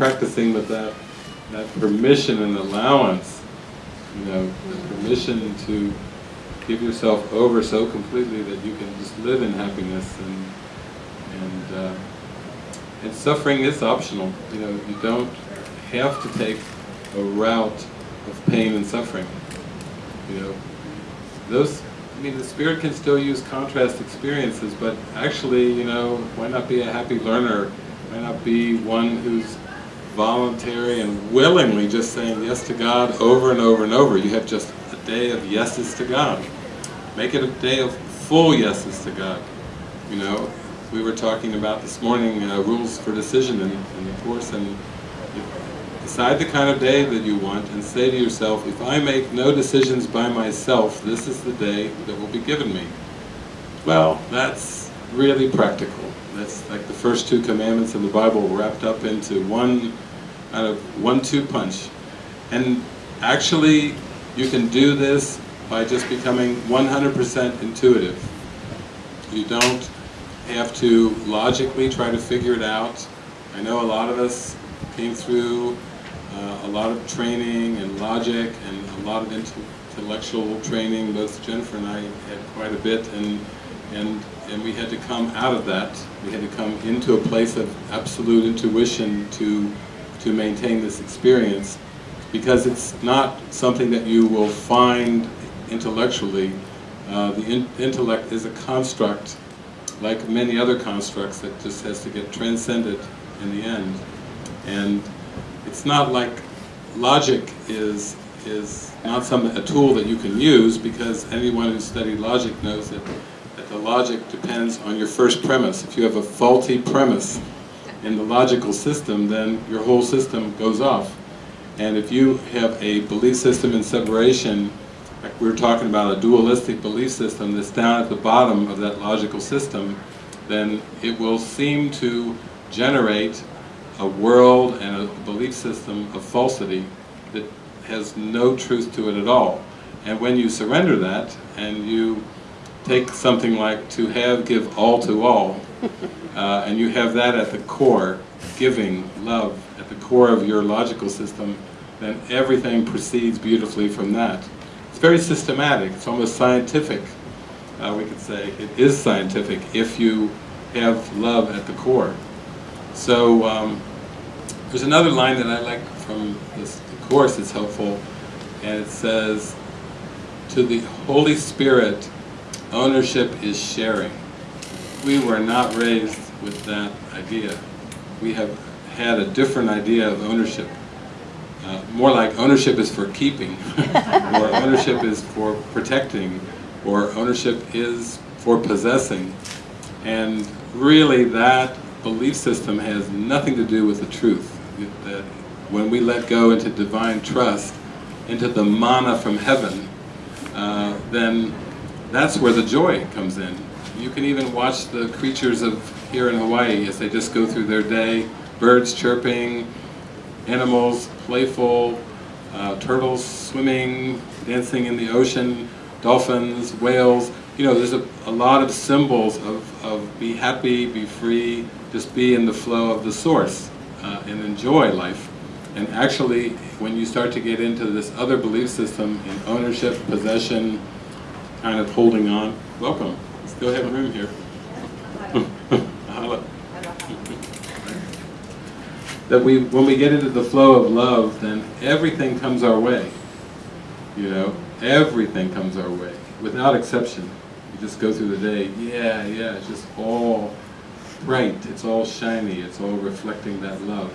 practicing with that, that permission and allowance, you know, permission to give yourself over so completely that you can just live in happiness and, and, uh, and suffering is optional, you know, you don't have to take a route of pain and suffering, you know. Those, I mean, the spirit can still use contrast experiences, but actually, you know, why not be a happy learner? Why not be one who's voluntary and willingly just saying yes to God over and over and over? You have just a day of yeses to God. Make it a day of full yeses to God. You know, we were talking about this morning uh, rules for decision in, in the Course, and decide the kind of day that you want and say to yourself, if I make no decisions by myself, this is the day that will be given me. Well, that's really practical. That's like the first two commandments in the Bible wrapped up into one kind of one-two punch. And actually, you can do this by just becoming 100% intuitive. You don't have to logically try to figure it out. I know a lot of us came through uh, a lot of training and logic and a lot of intellectual training. Both Jennifer and I had quite a bit, and and and we had to come out of that. We had to come into a place of absolute intuition to to maintain this experience, because it's not something that you will find intellectually. Uh, the in intellect is a construct, like many other constructs, that just has to get transcended in the end. And it's not like logic is is not some a tool that you can use because anyone who's studied logic knows that, that the logic depends on your first premise. If you have a faulty premise in the logical system, then your whole system goes off. And if you have a belief system in separation, like we were talking about a dualistic belief system that's down at the bottom of that logical system, then it will seem to generate a world and a belief system of falsity that has no truth to it at all. And when you surrender that, and you take something like to have, give all to all, uh, and you have that at the core, giving, love, at the core of your logical system, then everything proceeds beautifully from that. It's very systematic, it's almost scientific, uh, we could say. It is scientific if you have love at the core. So, um, there's another line that I like from this Course that's helpful, and it says, to the Holy Spirit, ownership is sharing. We were not raised with that idea. We have had a different idea of ownership. Uh, more like ownership is for keeping, or ownership is for protecting, or ownership is for possessing. And really that belief system has nothing to do with the truth that when we let go into divine trust, into the manna from heaven, uh, then that's where the joy comes in. You can even watch the creatures of here in Hawaii as they just go through their day, birds chirping, animals playful, uh, turtles swimming, dancing in the ocean, dolphins, whales. You know, there's a, a lot of symbols of, of be happy, be free, just be in the flow of the source uh, and enjoy life. And actually, when you start to get into this other belief system in ownership, possession, kind of holding on, welcome. Still have room here. that we, when we get into the flow of love, then everything comes our way. You know, everything comes our way, without exception. You just go through the day, yeah, yeah, it's just all bright, it's all shiny, it's all reflecting that love.